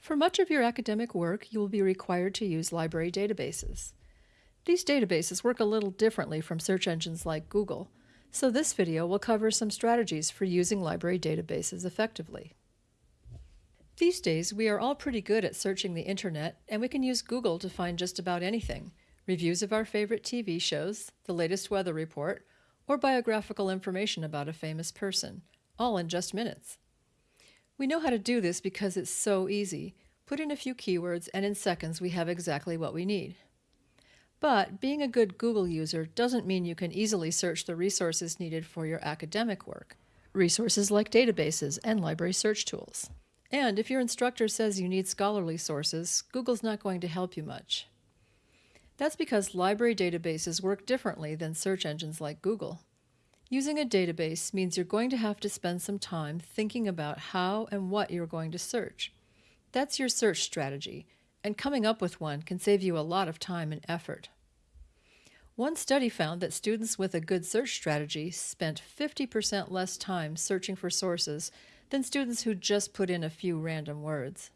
For much of your academic work, you will be required to use library databases. These databases work a little differently from search engines like Google, so this video will cover some strategies for using library databases effectively. These days, we are all pretty good at searching the internet, and we can use Google to find just about anything reviews of our favorite TV shows, the latest weather report, or biographical information about a famous person, all in just minutes. We know how to do this because it's so easy. Put in a few keywords, and in seconds we have exactly what we need. But being a good Google user doesn't mean you can easily search the resources needed for your academic work. Resources like databases and library search tools. And if your instructor says you need scholarly sources, Google's not going to help you much. That's because library databases work differently than search engines like Google. Using a database means you're going to have to spend some time thinking about how and what you're going to search. That's your search strategy, and coming up with one can save you a lot of time and effort. One study found that students with a good search strategy spent 50% less time searching for sources than students who just put in a few random words.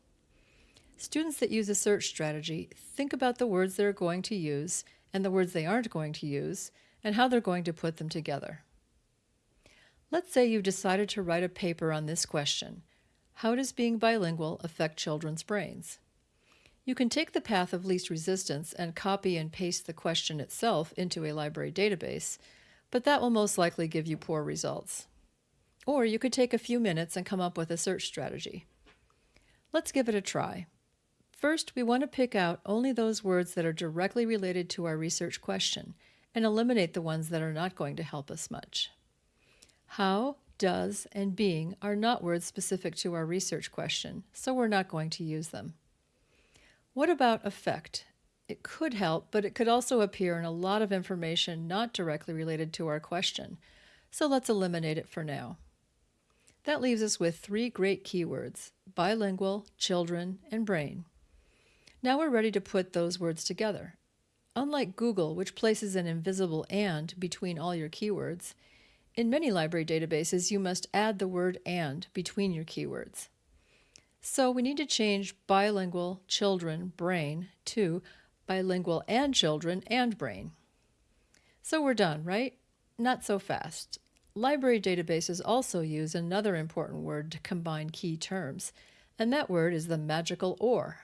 Students that use a search strategy think about the words they're going to use and the words they aren't going to use and how they're going to put them together. Let's say you've decided to write a paper on this question How does being bilingual affect children's brains? You can take the path of least resistance and copy and paste the question itself into a library database, but that will most likely give you poor results. Or you could take a few minutes and come up with a search strategy. Let's give it a try. First, we want to pick out only those words that are directly related to our research question and eliminate the ones that are not going to help us much. How, does, and being are not words specific to our research question, so we're not going to use them. What about affect? It could help, but it could also appear in a lot of information not directly related to our question, so let's eliminate it for now. That leaves us with three great keywords, bilingual, children, and brain. Now we're ready to put those words together. Unlike Google, which places an invisible AND between all your keywords, in many library databases you must add the word AND between your keywords. So we need to change bilingual children brain to bilingual and children and brain. So we're done, right? Not so fast. Library databases also use another important word to combine key terms, and that word is the magical OR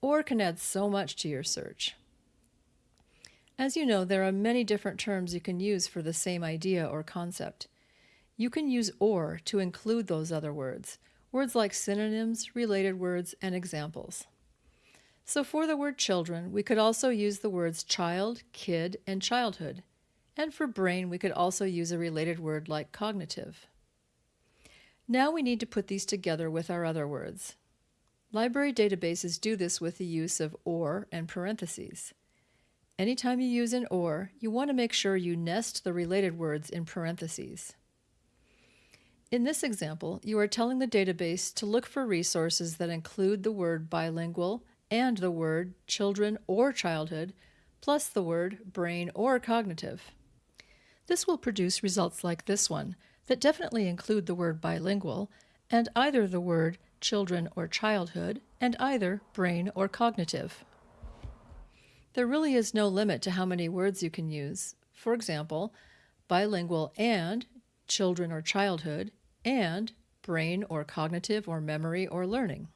or can add so much to your search. As you know, there are many different terms you can use for the same idea or concept. You can use OR to include those other words, words like synonyms, related words, and examples. So for the word children, we could also use the words child, kid, and childhood. And for brain, we could also use a related word like cognitive. Now we need to put these together with our other words. Library databases do this with the use of OR and parentheses. Anytime you use an OR, you want to make sure you nest the related words in parentheses. In this example, you are telling the database to look for resources that include the word bilingual and the word children or childhood, plus the word brain or cognitive. This will produce results like this one that definitely include the word bilingual and either the word children, or childhood, and either brain or cognitive. There really is no limit to how many words you can use. For example, bilingual and children or childhood and brain or cognitive or memory or learning.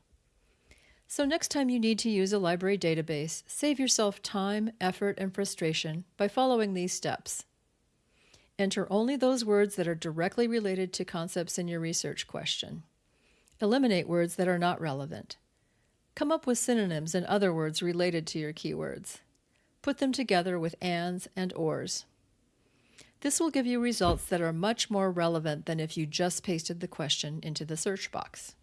So next time you need to use a library database, save yourself time, effort, and frustration by following these steps. Enter only those words that are directly related to concepts in your research question. Eliminate words that are not relevant. Come up with synonyms and other words related to your keywords. Put them together with ands and ors. This will give you results that are much more relevant than if you just pasted the question into the search box.